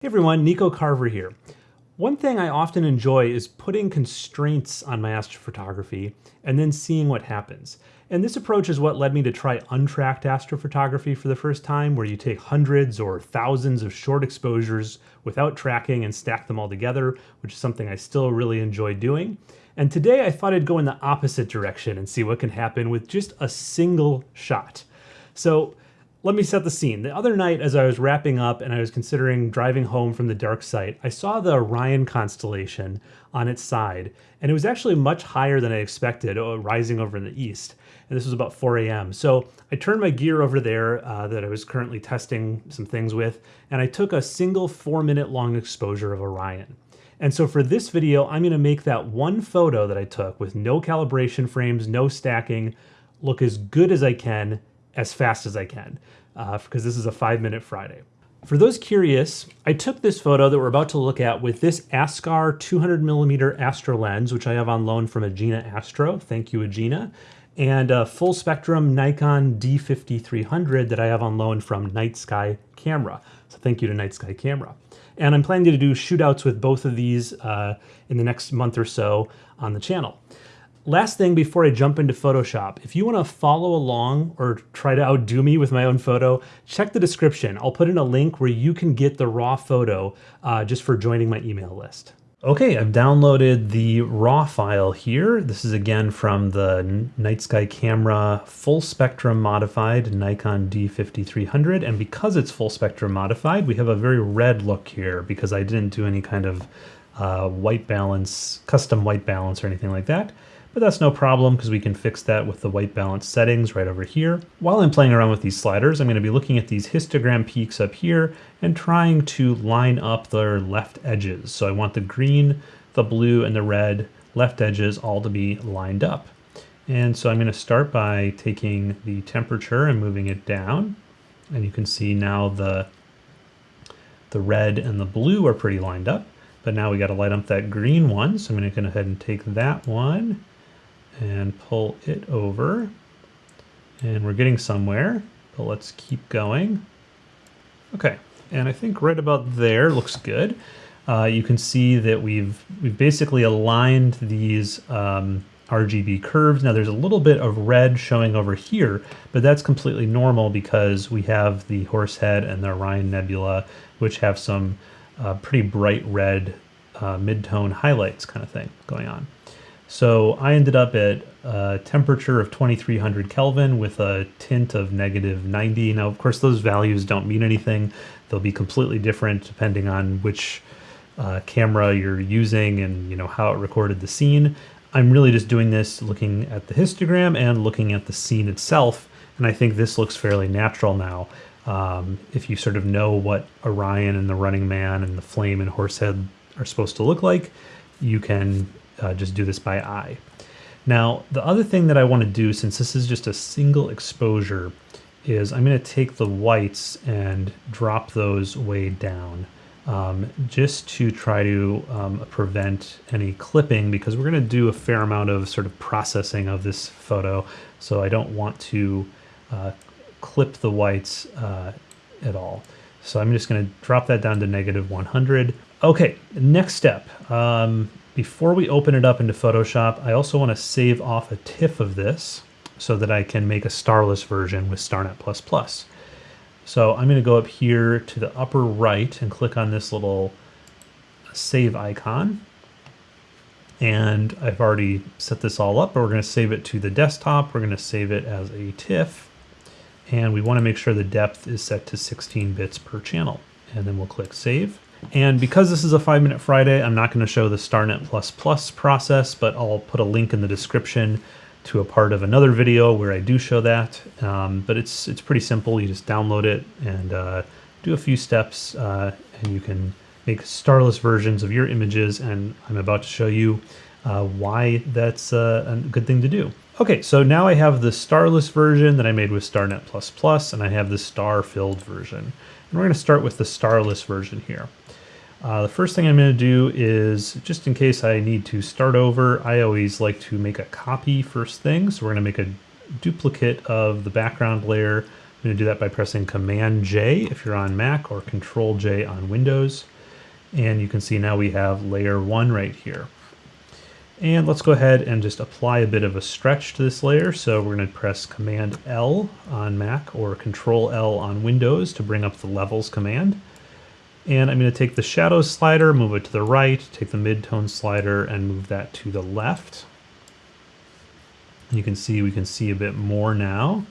Hey everyone, Nico Carver here. One thing I often enjoy is putting constraints on my astrophotography and then seeing what happens. And this approach is what led me to try untracked astrophotography for the first time, where you take hundreds or thousands of short exposures without tracking and stack them all together, which is something I still really enjoy doing. And today I thought I'd go in the opposite direction and see what can happen with just a single shot. So let me set the scene. The other night, as I was wrapping up and I was considering driving home from the dark site, I saw the Orion constellation on its side, and it was actually much higher than I expected, uh, rising over in the east. And this was about 4 a.m. So I turned my gear over there uh, that I was currently testing some things with, and I took a single four minute long exposure of Orion. And so for this video, I'm gonna make that one photo that I took with no calibration frames, no stacking, look as good as I can as fast as I can uh, because this is a five minute Friday. For those curious, I took this photo that we're about to look at with this Askar 200 millimeter Astro lens, which I have on loan from Agena Astro. Thank you, Agena. And a full spectrum Nikon D5300 that I have on loan from Night Sky Camera. So thank you to Night Sky Camera. And I'm planning to do shootouts with both of these uh, in the next month or so on the channel. Last thing before I jump into Photoshop, if you want to follow along or try to outdo me with my own photo, check the description. I'll put in a link where you can get the raw photo uh, just for joining my email list. Okay, I've downloaded the raw file here. This is again from the Night Sky Camera full spectrum modified Nikon D5300. And because it's full spectrum modified, we have a very red look here because I didn't do any kind of uh, white balance, custom white balance or anything like that but that's no problem because we can fix that with the white balance settings right over here. While I'm playing around with these sliders, I'm going to be looking at these histogram peaks up here and trying to line up their left edges. So I want the green, the blue, and the red left edges all to be lined up. And so I'm going to start by taking the temperature and moving it down. And you can see now the, the red and the blue are pretty lined up. But now we got to light up that green one. So I'm going to go ahead and take that one and pull it over. And we're getting somewhere, but let's keep going. Okay, and I think right about there looks good. Uh, you can see that we've we've basically aligned these um, RGB curves. Now there's a little bit of red showing over here, but that's completely normal because we have the Horsehead and the Orion Nebula, which have some uh, pretty bright red uh, mid-tone highlights kind of thing going on. So I ended up at a temperature of 2300 Kelvin with a tint of negative 90. Now, of course, those values don't mean anything. They'll be completely different depending on which uh, camera you're using and you know how it recorded the scene. I'm really just doing this looking at the histogram and looking at the scene itself. And I think this looks fairly natural now. Um, if you sort of know what Orion and the Running Man and the Flame and Horsehead are supposed to look like, you can uh, just do this by eye. Now, the other thing that I want to do, since this is just a single exposure, is I'm going to take the whites and drop those way down um, just to try to um, prevent any clipping because we're going to do a fair amount of sort of processing of this photo. So I don't want to uh, clip the whites uh, at all. So I'm just going to drop that down to negative 100. Okay, next step. Um, before we open it up into Photoshop, I also want to save off a TIFF of this so that I can make a starless version with StarNet++. So I'm going to go up here to the upper right and click on this little save icon. And I've already set this all up, but we're going to save it to the desktop. We're going to save it as a TIFF. And we want to make sure the depth is set to 16 bits per channel. And then we'll click save. And because this is a five minute Friday, I'm not going to show the StarNet++ process, but I'll put a link in the description to a part of another video where I do show that. Um, but it's it's pretty simple. You just download it and uh, do a few steps, uh, and you can make starless versions of your images. And I'm about to show you uh, why that's uh, a good thing to do. Okay, so now I have the starless version that I made with StarNet++, and I have the star-filled version. And we're going to start with the starless version here. Uh, the first thing I'm going to do is, just in case I need to start over, I always like to make a copy first thing. So we're going to make a duplicate of the background layer I'm going to do that by pressing Command J if you're on Mac or Control J on Windows. And you can see now we have layer one right here. And let's go ahead and just apply a bit of a stretch to this layer. So we're going to press Command L on Mac or Control L on Windows to bring up the levels command. And I'm going to take the shadow slider, move it to the right, take the midtone slider and move that to the left. You can see we can see a bit more now.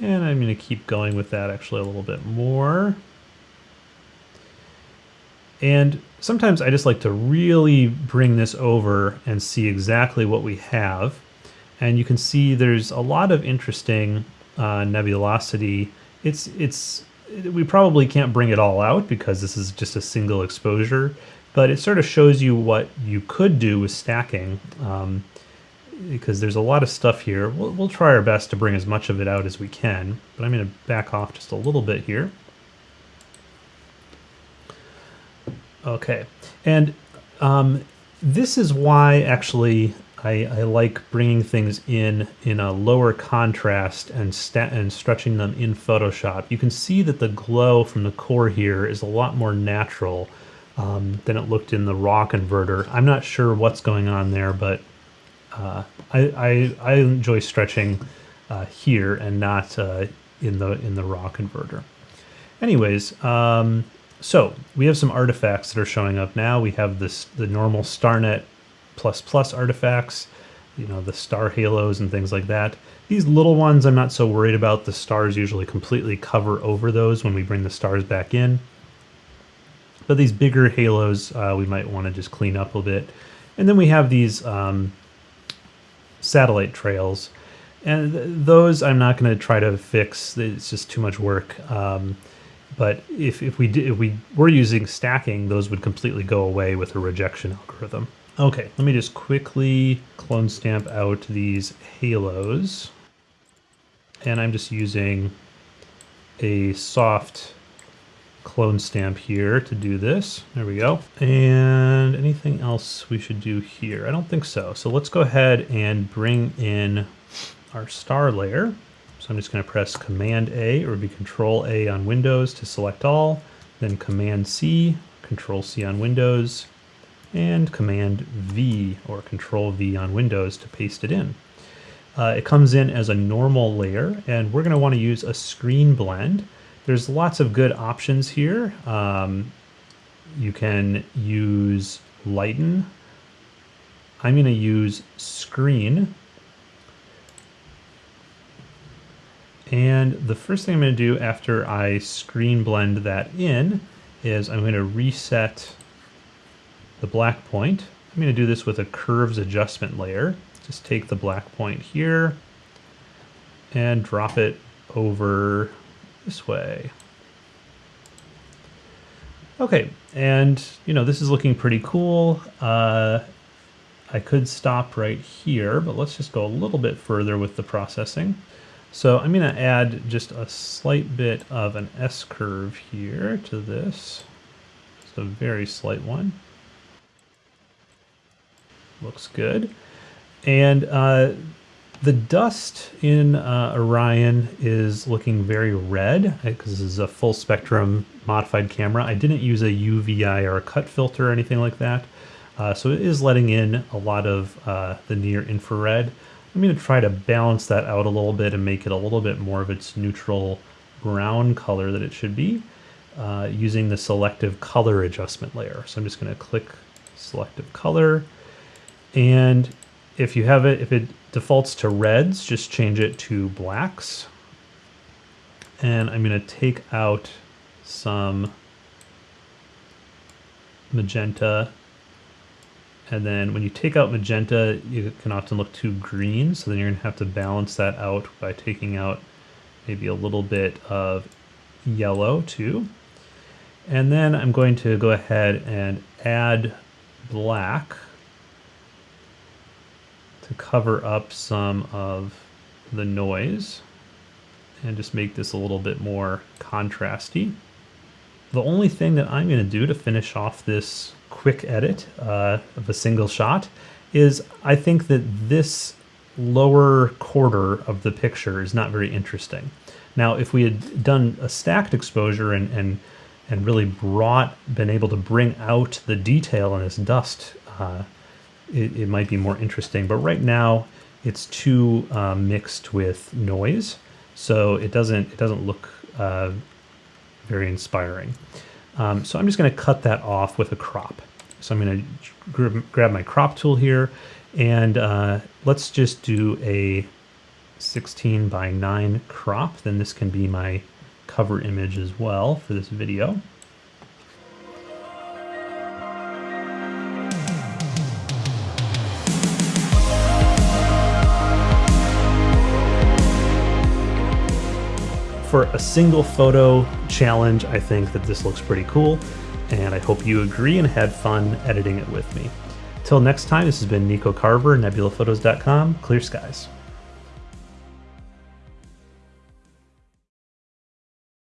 And I'm going to keep going with that actually a little bit more. And sometimes I just like to really bring this over and see exactly what we have. And you can see there's a lot of interesting uh, nebulosity. It's, it's, we probably can't bring it all out because this is just a single exposure, but it sort of shows you what you could do with stacking. Um, because there's a lot of stuff here. We'll, we'll try our best to bring as much of it out as we can, but I'm going to back off just a little bit here. Okay, and um, this is why actually I, I, like bringing things in in a lower contrast and, and stretching them in Photoshop. You can see that the glow from the core here is a lot more natural um, than it looked in the raw converter. I'm not sure what's going on there, but uh, I, I, I, enjoy stretching uh, here and not uh, in the in the raw converter. Anyways, um, so we have some artifacts that are showing up now. We have this the normal StarNet plus plus artifacts, you know, the star halos and things like that. These little ones I'm not so worried about. The stars usually completely cover over those when we bring the stars back in. But these bigger halos uh, we might want to just clean up a bit. And then we have these um, satellite trails. And th those I'm not going to try to fix. It's just too much work. Um, but if, if we did, if we were using stacking, those would completely go away with a rejection algorithm. Okay, let me just quickly clone stamp out these halos. And I'm just using a soft clone stamp here to do this. There we go. And anything else we should do here? I don't think so. So let's go ahead and bring in our star layer. So I'm just going to press Command A or be Control A on Windows to select all, then Command C, Control C on Windows, and Command V or Control V on Windows to paste it in. Uh, it comes in as a normal layer, and we're going to want to use a screen blend. There's lots of good options here. Um, you can use lighten. I'm going to use screen. And the first thing I'm going to do after I screen blend that in is I'm going to reset the black point. I'm going to do this with a curves adjustment layer. Just take the black point here and drop it over this way. Okay, and you know, this is looking pretty cool. Uh, I could stop right here, but let's just go a little bit further with the processing. So I'm going to add just a slight bit of an S-curve here to this. Just a very slight one. Looks good. And uh, the dust in uh, Orion is looking very red because this is a full spectrum modified camera. I didn't use a UVI or a cut filter or anything like that. Uh, so it is letting in a lot of uh, the near infrared. I'm going to try to balance that out a little bit and make it a little bit more of its neutral brown color that it should be uh, using the selective color adjustment layer. So I'm just going to click selective color and if you have it, if it defaults to reds, just change it to blacks. And I'm going to take out some magenta. And then when you take out magenta, you can often look too green. So then you're going to have to balance that out by taking out maybe a little bit of yellow too. And then I'm going to go ahead and add black to cover up some of the noise and just make this a little bit more contrasty. The only thing that I'm going to do to finish off this quick edit uh, of a single shot is I think that this lower quarter of the picture is not very interesting. Now, if we had done a stacked exposure and, and, and really brought, been able to bring out the detail in this dust, uh, it, it, might be more interesting. But right now, it's too uh, mixed with noise, so it doesn't, it doesn't look uh, very inspiring. Um, so I'm just going to cut that off with a crop. So I'm going to grab my crop tool here and uh, let's just do a 16 by 9 crop. Then this can be my cover image as well for this video. For a single photo challenge, I think that this looks pretty cool, and I hope you agree and had fun editing it with me. Till next time, this has been Nico Carver, nebulaphotos.com. Clear skies.